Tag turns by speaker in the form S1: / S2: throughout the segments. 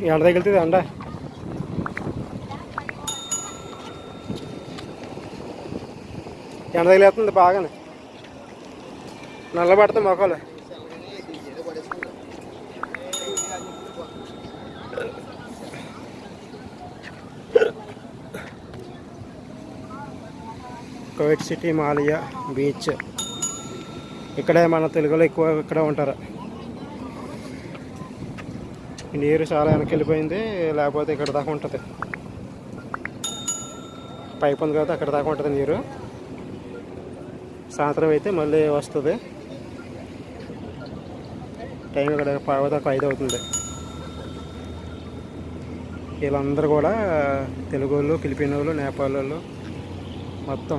S1: ఎండ తగిలితుంది ఎండ ఎండ తగిలేస్తుంది బాగానే. నల్లబడుతుంది మొక్కలు. కోవిడ్ సిటీ మాలియా బీచ్. ఇక్కడే మన తెలుగులో ఎక్కువ ఇక్కడ ఉంటారు. ఈ నీరు చాలా వెనక్కి వెళ్ళిపోయింది లేకపోతే ఇక్కడ దాకా ఉంటుంది. పైప్ ఉంది కదా అక్కడ దాకా ఉంటుంది నీరు. సాయంత్రం అయితే మళ్ళీ వస్తుంది. టైం ఇక్కడ పావు ఐదు అవుతుంది. వీళ్ళందరూ కూడా తెలుగు వాళ్ళు ఫిలిపిన్ వాళ్ళు నేపాల్ వాళ్ళు మొత్తం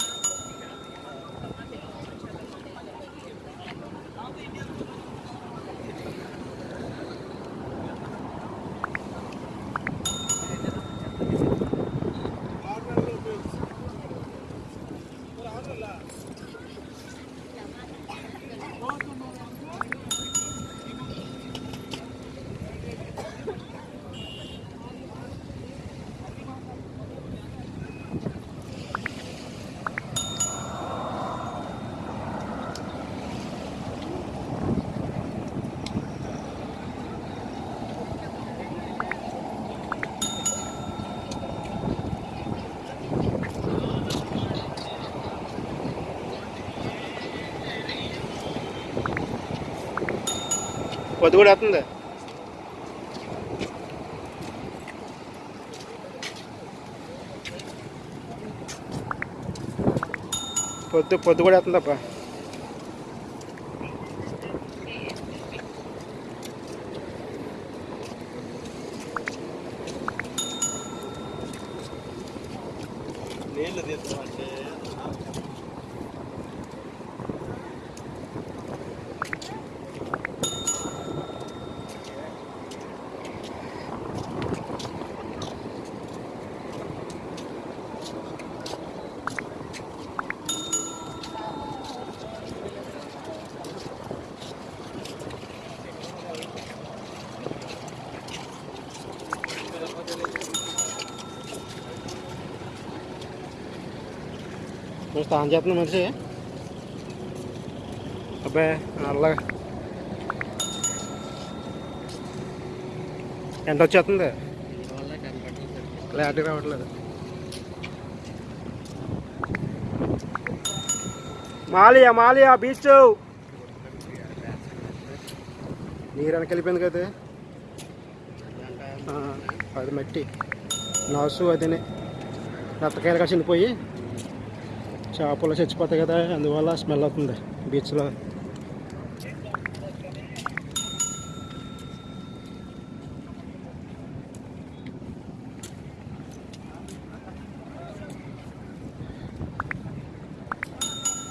S1: పొద్దు కూడా వస్తుంది. పొద్దు పొద్దు కూడా వస్తుందప్ప.
S2: నీళ్ళు తీసుకోమంటే
S1: నేను స్నానం చేస్తున్నా మనిషి. అబ్బాయి నల్లగా. ఎంత వచ్చేస్తుంది. క్లారిటీ రావట్లేదు. మాలియా మాలియా బీచ్. నీరు వెనక వెళ్ళిపోయింది కదా. అది మట్టి. నాసు అదినే. రత్తకాయలుగా కాసిపోయి చేపలు చచ్చిపోతాయి కదా అందువల్ల స్మెల్ అవుతుంది బీచ్లో.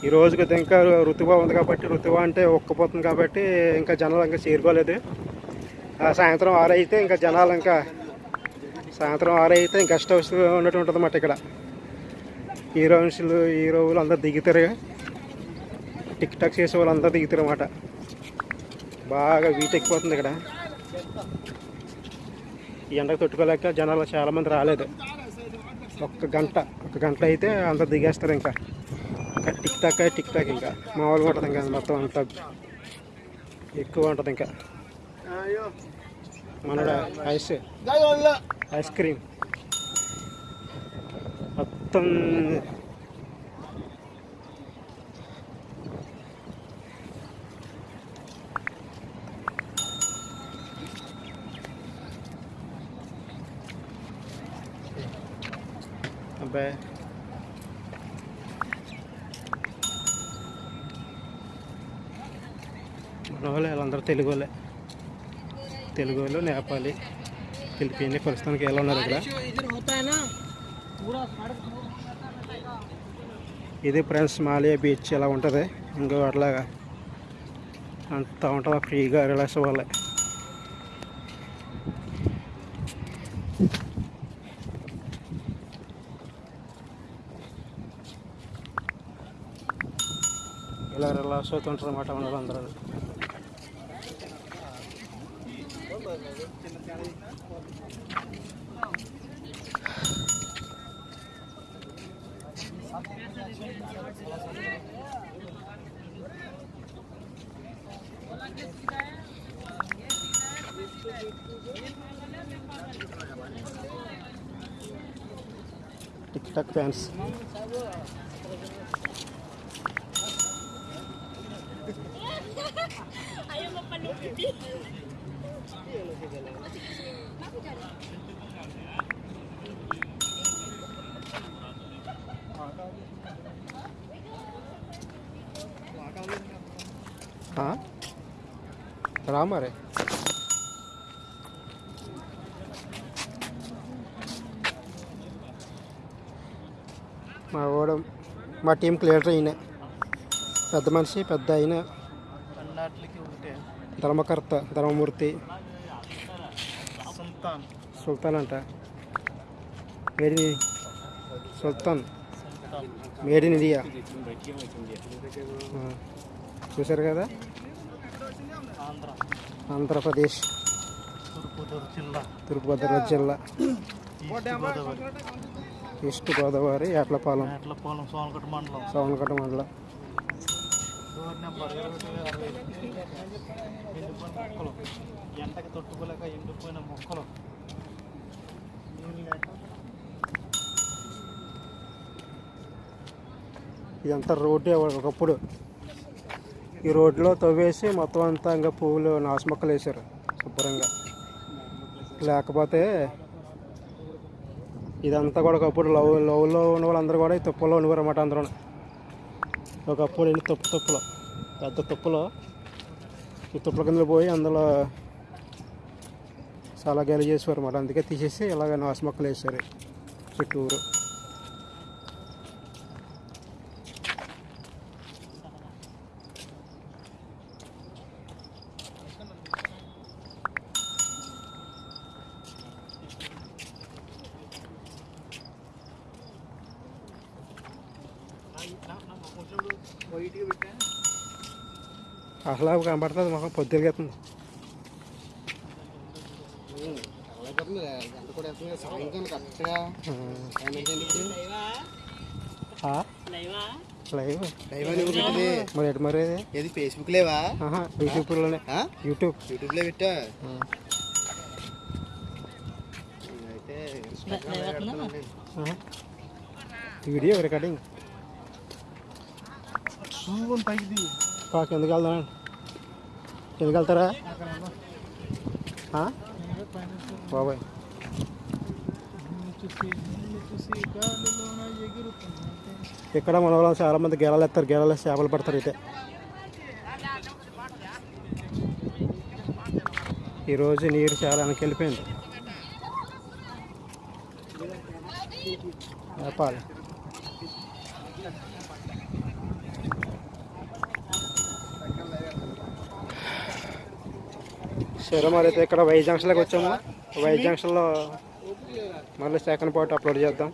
S1: ఈ రోజుకి ఇంకా ఋతువా ఉంది కాబట్టి ఋతువా అంటే ఒక్కపోతుంది కాబట్టి ఇంకా జనాలు ఇంకా చేరుకోలేదు. ఆ సాయంత్రం ఆరు అయితే ఇంకా జనాలు ఇంకా సాయంత్రం ఆరు అయితే ఇంకా గెస్ట్ హౌస్ ఉన్నట్టు ఉంటుంది అన్నమాట ఇక్కడ. హీరోయిన్స్లు హీరోలు అందరు దిగుతారు టిక్ టాక్ చేసే వాళ్ళు అందరు దిగుతారు అన్నమాట బాగా వీట్ ఎక్కిపోతుంది ఇక్కడ. ఈ ఎండకు తట్టుకోలేక జనాలు చాలామంది రాలేదు. ఒక్క గంట ఒక గంట అయితే అందరు దిగేస్తారు ఇంకా. ఇంకా టిక్ టాక్ టిక్ టాక్ ఇంకా. మామూలుగా ఉంటుంది ఇంకా మొత్తం అంత. ఎక్కువ ఉంటుంది ఇంకా. మన ఐస్ ఐస్ క్రీమ్. మొత్తం అబ్బాయి మన వాళ్ళే వాళ్ళందరూ తెలుగు వాళ్ళే తెలుగు వాళ్ళు నేపాలి ఫిలిపీన్ ప్రస్తుతానికి ఎలా ఉన్నారు ఇక్కడ? ఇది ఫ్రెండ్స్ మాలియా బీచ్ ఇలా ఉంటుంది ఇంకో అట్లాగా అంతా ఉంటుంది ఫ్రీగా రిలాక్స్ అవ్వాలి ఇలా రిలాక్స్ అవుతుంటారు అన్నమాట ఉండదు అందరూ టిక్ టాక్ ఫ్యాన్స్ हाँ రా మరి. మా వాడు మా టీం క్లియర్ అయిన పెద్ద మనిషి పెద్ద అయిన ధర్మకర్త ధర్మమూర్తి.
S2: సుల్తాన్.
S1: సుల్తాన్ అంట. Made in Sultan.
S2: Sultan
S1: made in India చూశారు కదా? ఆంధ్రప్రదేశ్.
S2: తూర్పుగోదావరి జిల్లా.
S1: తూర్పుగోదావరి జిల్లా.
S2: ఈస్ట్ గోదావరి.
S1: ఈస్ట్ గోదావరి ఏట్లపాలెం
S2: మేట్లపాలెం సోనకట్ట మండలం.
S1: సోమకట్ట మండలం.
S2: ఎండకి తట్టుకోలేక ఎండిపోయిన మొక్కలు.
S1: ఇదంతా రోడ్డే ఒకప్పుడు. ఈ రోడ్లో తవ్వేసి మొత్తం అంతా ఇంకా పువ్వులు నాసుమొక్కలు వేశారు. శుభ్రంగా. లేకపోతే ఇదంతా కూడా ఒకప్పుడు లవ్ లవ్లో ఉన్న వాళ్ళందరూ కూడా ఈ తుప్పలో ఉండేవారు అన్నమాట అందరూ ఒకప్పుడు వెళ్ళి తుప్పు తుప్పలో? పెద్ద తుప్పలో. ఈ తుప్పల కింద పోయి అందులో చాలా గేలు చేసేవారు అన్నమాట అందుకే తీసేసి ఇలాగ నాసుమొక్కలు వేశారు. చుట్టూరు. అసలు అవి కనబడుతుంది మొహం పొద్దులుగెత్తుంది మరి ఎటు మరి?
S2: ఏది ఫేస్బుక్ లేవా
S1: యూట్యూబ్.
S2: లో పెట్టా.
S1: Video recording.
S2: పాక
S1: ఎందుకు వెళ్దాం ఎందుకు వెళ్తారా? బాబాయ్. ఇక్కడ మన వాళ్ళు చాలా మంది గెలలు ఎత్తారు గెలలు చేపలు పడతారు అయితే ఈరోజు నీరు చాలా వెనక్కి వెళ్ళిపోయింది. నేపాల్ సరే మరి అయితే ఇక్కడ వై జంక్షన్లోకి వచ్చాము. వై జంక్షన్లో మళ్ళీ సెకండ్ పార్ట్ అప్లోడ్ చేద్దాం.